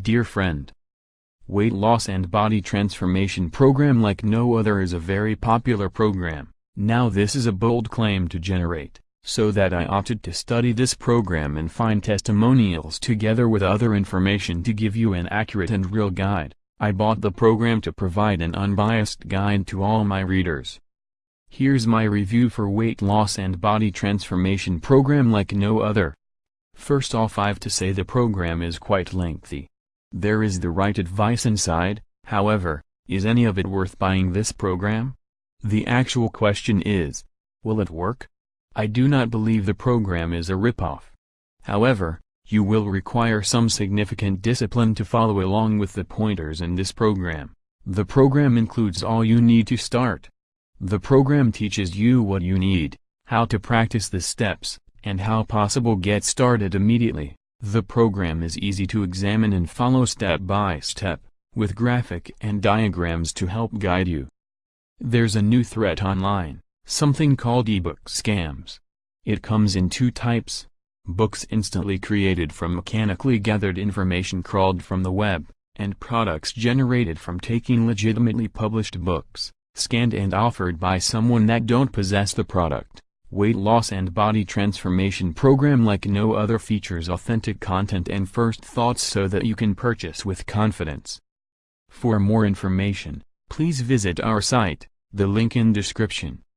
Dear friend, Weight loss and body transformation program like no other is a very popular program. Now this is a bold claim to generate, so that I opted to study this program and find testimonials together with other information to give you an accurate and real guide. I bought the program to provide an unbiased guide to all my readers. Here's my review for weight loss and body transformation program like no other. First off I have to say the program is quite lengthy. There is the right advice inside, however, is any of it worth buying this program? The actual question is, will it work? I do not believe the program is a ripoff. However, you will require some significant discipline to follow along with the pointers in this program. The program includes all you need to start. The program teaches you what you need, how to practice the steps, and how possible get started immediately. The program is easy to examine and follow step by step, with graphic and diagrams to help guide you. There's a new threat online, something called ebook scams. It comes in two types, books instantly created from mechanically gathered information crawled from the web, and products generated from taking legitimately published books, scanned and offered by someone that don't possess the product. Weight loss and body transformation program like no other features authentic content and first thoughts so that you can purchase with confidence. For more information, please visit our site, the link in description.